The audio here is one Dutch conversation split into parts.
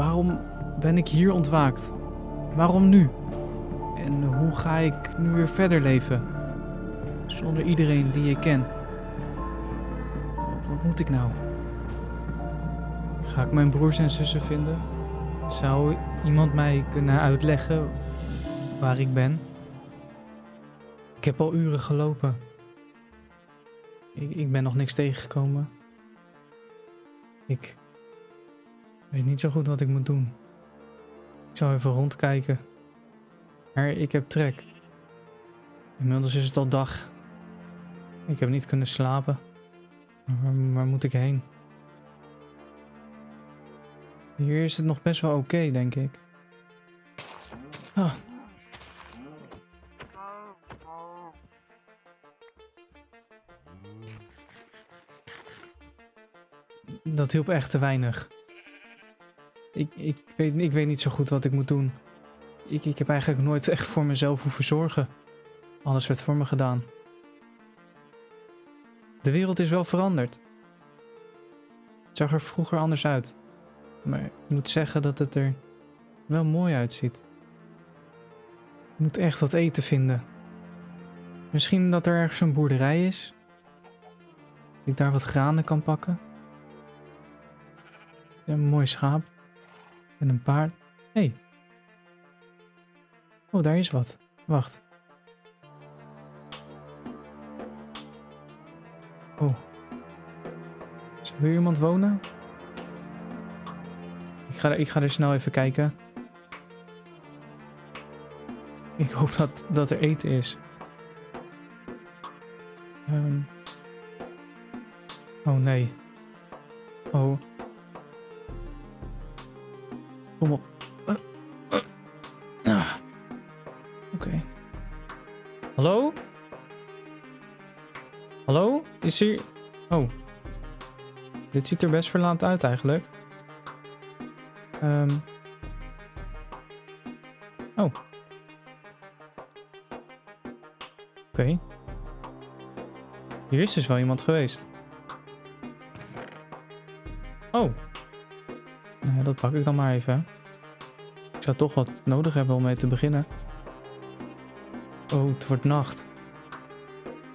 waarom ben ik hier ontwaakt? Waarom nu? En hoe ga ik nu weer verder leven? Zonder iedereen die ik ken. Wat moet ik nou? Ga ik mijn broers en zussen vinden? Zou iemand mij kunnen uitleggen waar ik ben? Ik heb al uren gelopen. Ik, ik ben nog niks tegengekomen. Ik weet niet zo goed wat ik moet doen. Ik zal even rondkijken. Maar ik heb trek. Inmiddels is het al dag. Ik heb niet kunnen slapen. Waar, waar moet ik heen? Hier is het nog best wel oké, denk ik. Ah. Dat hielp echt te weinig. Ik, ik, weet, ik weet niet zo goed wat ik moet doen. Ik, ik heb eigenlijk nooit echt voor mezelf hoeven zorgen. Alles werd voor me gedaan. De wereld is wel veranderd. Het zag er vroeger anders uit. Maar ik moet zeggen dat het er wel mooi uitziet. Ik moet echt wat eten vinden. Misschien dat er ergens een boerderij is. Dat ik daar wat granen kan pakken. Een mooi schaap. En een paard. Hé. Hey. Oh, daar is wat. Wacht. Oh. Zou hier iemand wonen? Ik ga, ik ga er snel even kijken. Ik hoop dat, dat er eten is. Um. Oh nee. Oh. Kom op. Uh, uh. Ah. Oké. Okay. Hallo? Hallo? Is hier... Oh. Dit ziet er best verlaat uit eigenlijk. Um. Oh. Oké. Okay. Hier is dus wel iemand geweest. Oh. Nou ja, dat pak ik dan maar even. Ik zou toch wat nodig hebben om mee te beginnen. Oh, het wordt nacht.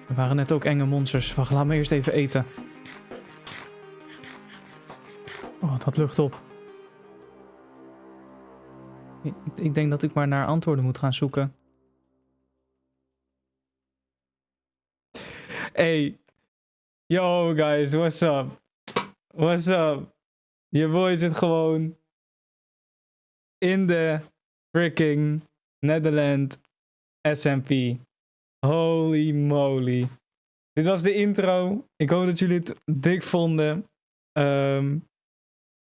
Er waren net ook enge monsters. Wacht, laat me eerst even eten. Oh, dat lucht op. Ik, denk dat ik maar naar antwoorden moet gaan zoeken. Hey. Yo guys, what's up? What's up? Je boy zit gewoon in de freaking Netherlands SMP. Holy moly. Dit was de intro. Ik hoop dat jullie het dik vonden. Um,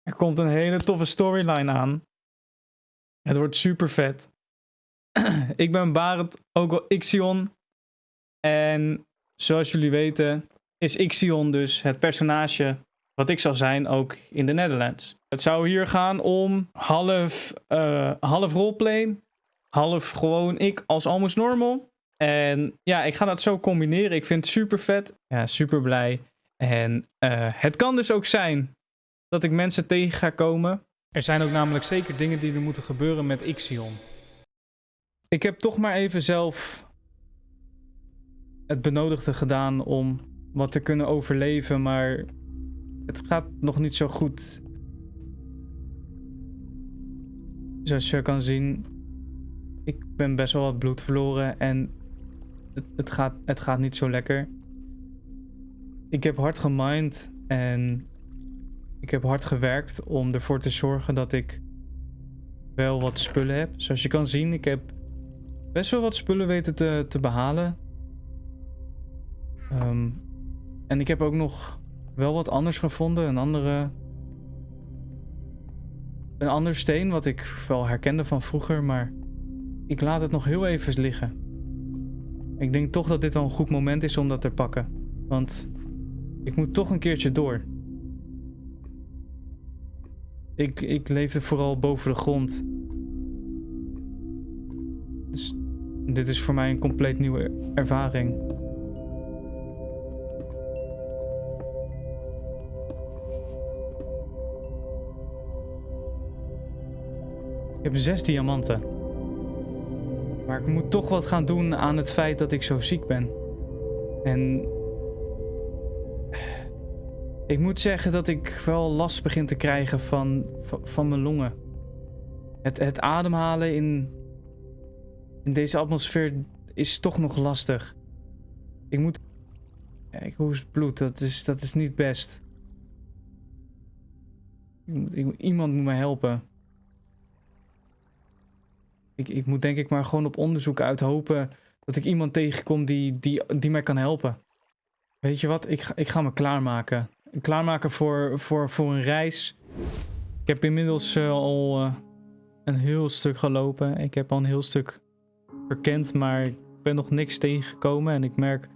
er komt een hele toffe storyline aan. Het wordt super vet. ik ben Barend, ook wel Ixion. En zoals jullie weten is Ixion dus het personage wat ik zal zijn ook in de Netherlands. Het zou hier gaan om half, uh, half roleplay, half gewoon ik als almost normal. En ja, ik ga dat zo combineren. Ik vind het super vet. Ja, super blij. En uh, het kan dus ook zijn dat ik mensen tegen ga komen. Er zijn ook namelijk zeker dingen die er moeten gebeuren met Ixion. Ik heb toch maar even zelf het benodigde gedaan om wat te kunnen overleven, maar het gaat nog niet zo goed. Zoals je kan zien, ik ben best wel wat bloed verloren en het, het, gaat, het gaat niet zo lekker. Ik heb hard gemind en ik heb hard gewerkt om ervoor te zorgen dat ik wel wat spullen heb. Zoals je kan zien, ik heb best wel wat spullen weten te, te behalen. Um, en ik heb ook nog wel wat anders gevonden. Een andere... Een ander steen wat ik wel herkende van vroeger, maar ik laat het nog heel even liggen. Ik denk toch dat dit wel een goed moment is om dat te pakken. Want ik moet toch een keertje door. Ik, ik leefde vooral boven de grond. Dus dit is voor mij een compleet nieuwe ervaring. Ik heb zes diamanten. Maar ik moet toch wat gaan doen aan het feit dat ik zo ziek ben. En... Ik moet zeggen dat ik wel last begin te krijgen van, van, mijn longen. Het, het ademhalen in, in deze atmosfeer is toch nog lastig. Ik moet... Ik hoest bloed, dat is, dat is niet best. Iemand moet me helpen. Ik, ik moet denk ik maar gewoon op onderzoek uit hopen dat ik iemand tegenkom die, die, die mij kan helpen. Weet je wat, ik, ik ga me klaarmaken. Klaarmaken voor, voor, voor een reis. Ik heb inmiddels eh, al eh, een heel stuk gelopen. Ik heb al een heel stuk verkend, maar ik ben nog niks tegengekomen. En ik merk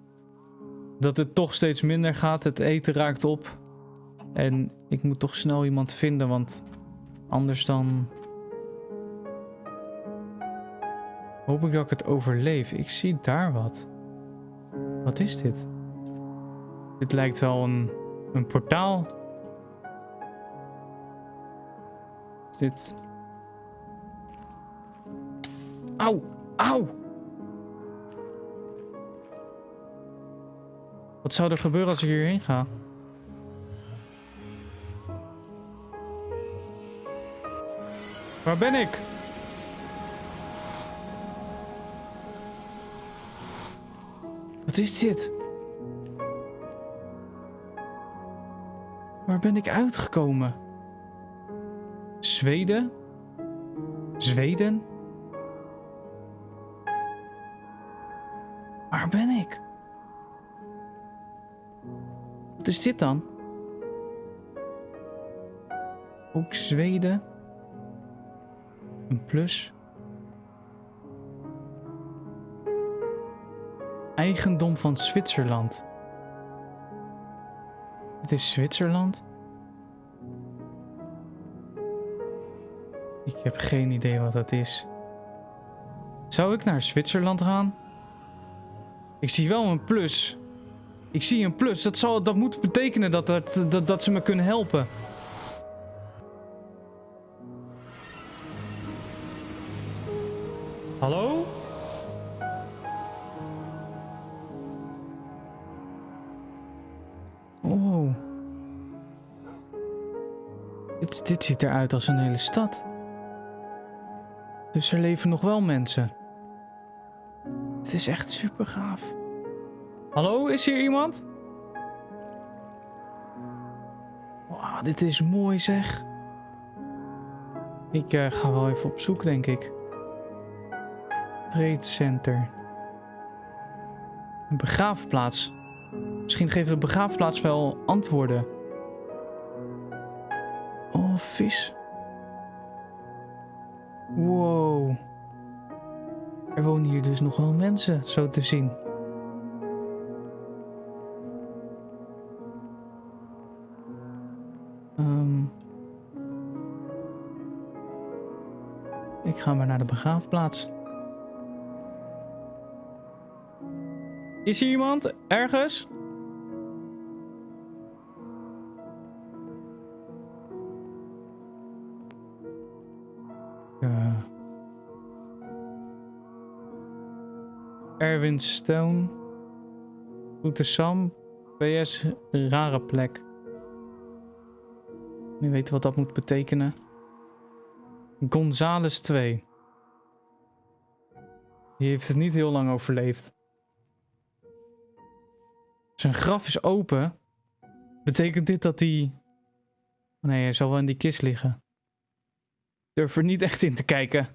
dat het toch steeds minder gaat. Het eten raakt op. En ik moet toch snel iemand vinden, want anders dan... Hoop ik dat ik het overleef. Ik zie daar wat. Wat is dit? Dit lijkt wel een, een portaal. Is dit... Auw! Auw! Wat zou er gebeuren als ik hierheen ga? Waar ben ik? Wat is dit? Waar ben ik uitgekomen? Zweden? Zweden? Waar ben ik? Wat is dit dan? Ook Zweden? Een plus? Eigendom van Zwitserland. Het is Zwitserland? Ik heb geen idee wat dat is. Zou ik naar Zwitserland gaan? Ik zie wel een plus. Ik zie een plus. Dat, zal, dat moet betekenen dat, dat, dat, dat ze me kunnen helpen. Hallo? Dit, ziet eruit als een hele stad. Dus er leven nog wel mensen. Het is echt super gaaf. Hallo, is hier iemand? Wauw, dit is mooi zeg. Ik eh, ga wel even op zoek, denk ik. Trade Center. Een begraafplaats. Misschien geeft de begraafplaats wel antwoorden. Oh, vis. Wow. Er wonen hier dus nog wel mensen, zo te zien. Ehm. ik ga maar naar de begraafplaats. Is hier iemand? Ergens? Ja. Erwin Stone. Goede Sam. PS, rare plek. Nu weten wat dat moet betekenen. Gonzales 2. Die heeft het niet heel lang overleefd. Zijn graf is open. Betekent dit dat hij... Nee, hij zal wel in die kist liggen. Durf er niet echt in te kijken.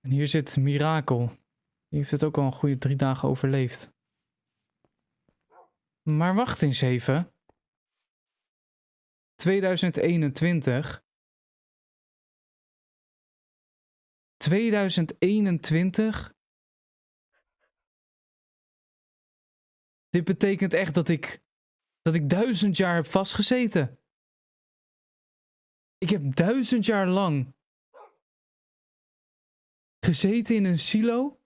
En hier zit Mirakel. Die heeft het ook al een goede drie dagen overleefd. Maar wacht eens even. 2021. 2021. Dit betekent echt dat ik. dat ik duizend jaar heb vastgezeten. Ik heb duizend jaar lang. gezeten in een silo.